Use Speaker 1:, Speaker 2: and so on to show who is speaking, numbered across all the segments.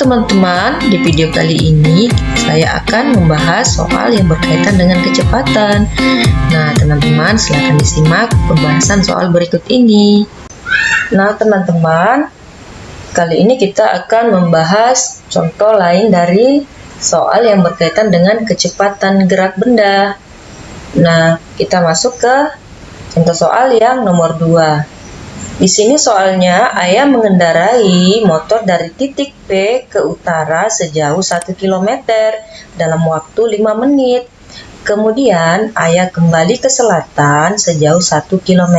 Speaker 1: teman-teman, di video kali ini saya akan membahas soal yang berkaitan dengan kecepatan. Nah, teman-teman, silahkan disimak pembahasan soal berikut ini. Nah, teman-teman, kali ini kita akan membahas contoh lain dari soal yang berkaitan dengan kecepatan gerak benda. Nah, kita masuk ke contoh soal yang nomor 2. Di sini soalnya ayah mengendarai motor dari titik P ke utara sejauh 1 km dalam waktu 5 menit. Kemudian ayah kembali ke selatan sejauh 1 km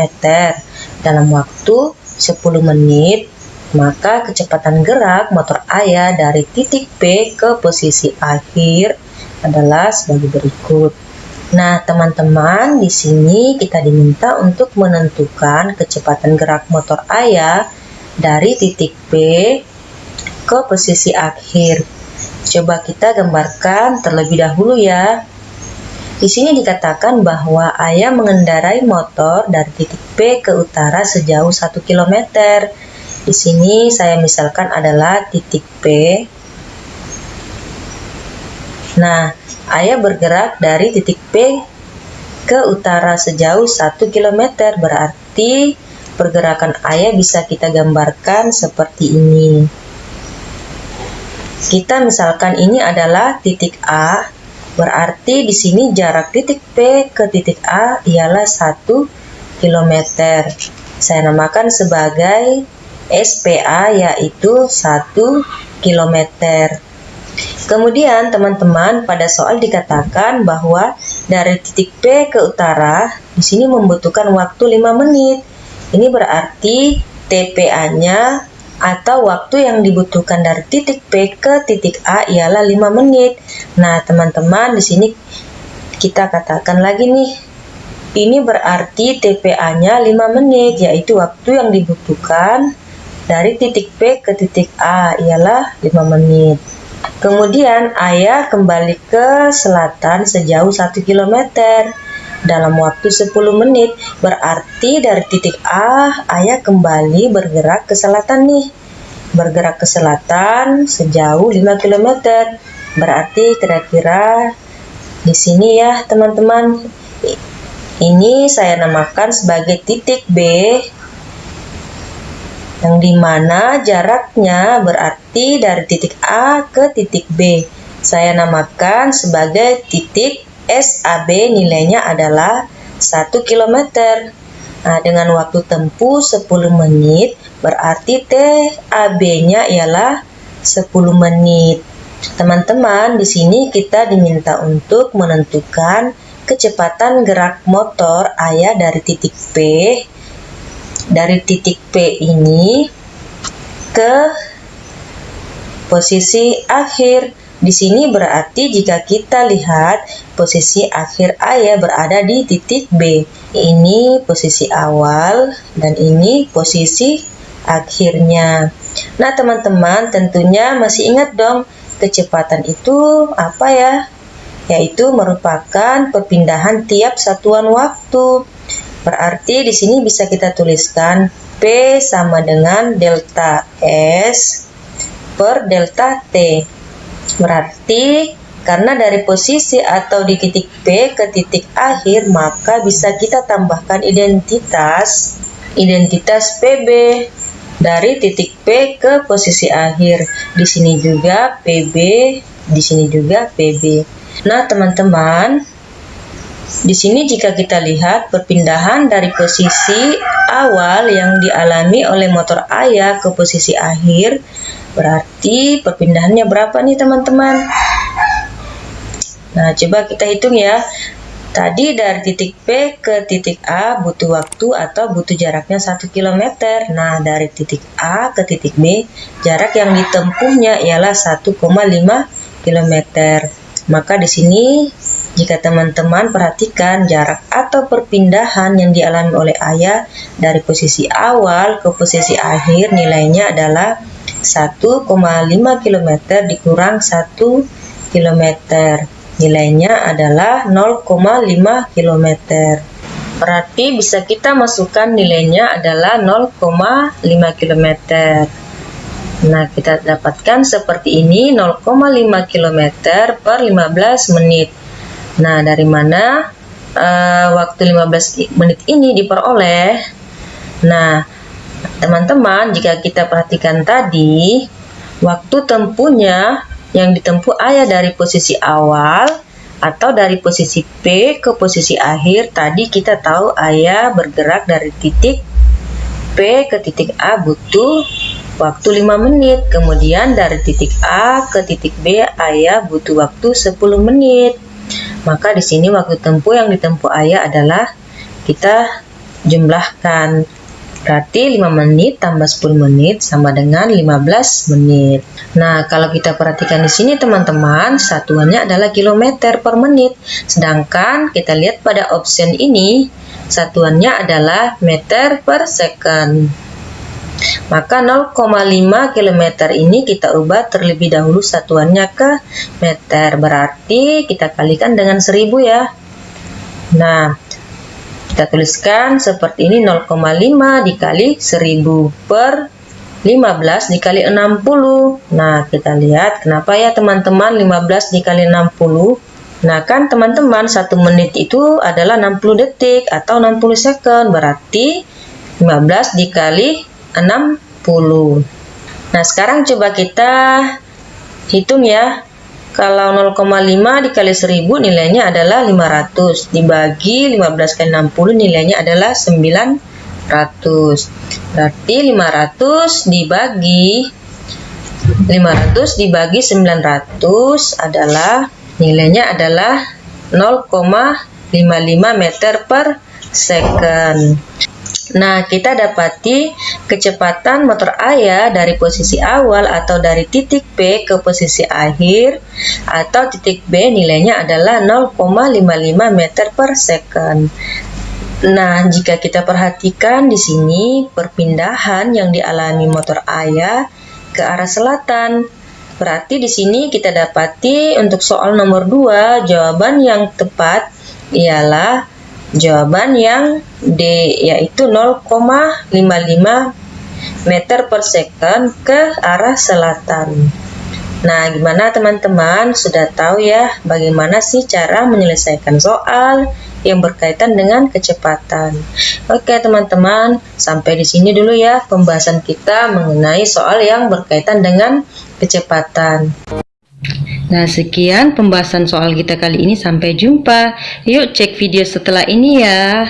Speaker 1: dalam waktu 10 menit. Maka kecepatan gerak motor ayah dari titik P ke posisi akhir adalah sebagai berikut. Nah, teman-teman, di sini kita diminta untuk menentukan kecepatan gerak motor ayah dari titik P ke posisi akhir. Coba kita gambarkan terlebih dahulu ya. Di sini dikatakan bahwa ayah mengendarai motor dari titik P ke utara sejauh 1 km. Di sini saya misalkan adalah titik P. Nah, Ayah bergerak dari titik P ke utara sejauh 1 km berarti pergerakan ayah bisa kita gambarkan seperti ini. Kita misalkan ini adalah titik A, berarti di sini jarak titik P ke titik A ialah 1 km. Saya namakan sebagai SPA yaitu 1 km. Kemudian teman-teman pada soal dikatakan bahwa dari titik P ke utara di sini membutuhkan waktu 5 menit. Ini berarti TPA-nya atau waktu yang dibutuhkan dari titik P ke titik A ialah 5 menit. Nah, teman-teman di sini kita katakan lagi nih. Ini berarti TPA-nya 5 menit yaitu waktu yang dibutuhkan dari titik P ke titik A ialah 5 menit. Kemudian ayah kembali ke selatan sejauh 1 km dalam waktu 10 menit. Berarti dari titik A, ayah kembali bergerak ke selatan nih. Bergerak ke selatan sejauh 5 km. Berarti kira-kira di sini ya teman-teman. Ini saya namakan sebagai titik B yang di mana jaraknya berarti dari titik A ke titik B. Saya namakan sebagai titik SAB nilainya adalah 1 km. Nah, dengan waktu tempuh 10 menit, berarti TAB-nya ialah 10 menit. Teman-teman, di sini kita diminta untuk menentukan kecepatan gerak motor ayah dari titik P dari titik P ini ke posisi akhir. Di sini berarti jika kita lihat posisi akhir A ya berada di titik B. Ini posisi awal dan ini posisi akhirnya. Nah, teman-teman tentunya masih ingat dong kecepatan itu apa ya? Yaitu merupakan perpindahan tiap satuan waktu. Berarti di sini bisa kita tuliskan P sama dengan delta S per delta T. Berarti karena dari posisi atau di titik P ke titik akhir maka bisa kita tambahkan identitas identitas PB dari titik P ke posisi akhir. Di sini juga PB, di sini juga PB. Nah, teman-teman, di sini jika kita lihat perpindahan dari posisi awal yang dialami oleh motor ayah ke posisi akhir, berarti perpindahannya berapa nih teman-teman? Nah, coba kita hitung ya. Tadi dari titik P ke titik A butuh waktu atau butuh jaraknya 1 km. Nah, dari titik A ke titik B, jarak yang ditempuhnya ialah 1,5 km. Maka di sini jika teman-teman perhatikan jarak atau perpindahan yang dialami oleh ayah dari posisi awal ke posisi akhir nilainya adalah 1,5 km dikurang 1 km. Nilainya adalah 0,5 km. Berarti bisa kita masukkan nilainya adalah 0,5 km. Nah, kita dapatkan seperti ini 0,5 km per 15 menit. Nah, dari mana uh, waktu 15 menit ini diperoleh? Nah, teman-teman, jika kita perhatikan tadi, waktu tempuhnya yang ditempuh ayah dari posisi awal atau dari posisi P ke posisi akhir tadi kita tahu ayah bergerak dari titik P ke titik A butuh waktu 5 menit. Kemudian dari titik A ke titik B ayah butuh waktu 10 menit. Maka di sini waktu tempuh yang ditempuh ayah adalah kita jumlahkan. Berarti 5 menit tambah 10 menit sama dengan 15 menit. Nah, kalau kita perhatikan di sini teman-teman, satuannya adalah kilometer per menit. Sedangkan kita lihat pada option ini, satuannya adalah meter per second. Maka 0,5 km ini kita ubah terlebih dahulu satuannya ke meter. Berarti kita kalikan dengan 1000 ya. Nah, kita tuliskan seperti ini 0,5 dikali 1000 per 15 dikali 60. Nah, kita lihat kenapa ya teman-teman 15 dikali 60. Nah, kan teman-teman 1 menit itu adalah 60 detik atau 60 second. Berarti 15 dikali 60. Nah, sekarang coba kita hitung ya. Kalau 0,5 dikali 1000 nilainya adalah 500. Dibagi 15 kali 60 nilainya adalah 900. Berarti 500 dibagi 500 dibagi 900 adalah nilainya adalah 0,55 meter per second. Nah, kita dapati kecepatan motor ayah dari posisi awal atau dari titik P ke posisi akhir atau titik B nilainya adalah 0,55 meter per second. Nah, jika kita perhatikan di sini perpindahan yang dialami motor ayah ke arah selatan. Berarti di sini kita dapati untuk soal nomor 2 jawaban yang tepat ialah Jawaban yang D yaitu 0,55 meter per second ke arah selatan. Nah, gimana teman-teman? Sudah tahu ya bagaimana sih cara menyelesaikan soal yang berkaitan dengan kecepatan. Oke, teman-teman, sampai di sini dulu ya pembahasan kita mengenai soal yang berkaitan dengan kecepatan. Nah, sekian pembahasan soal kita kali ini. Sampai jumpa. Yuk cek video setelah ini ya.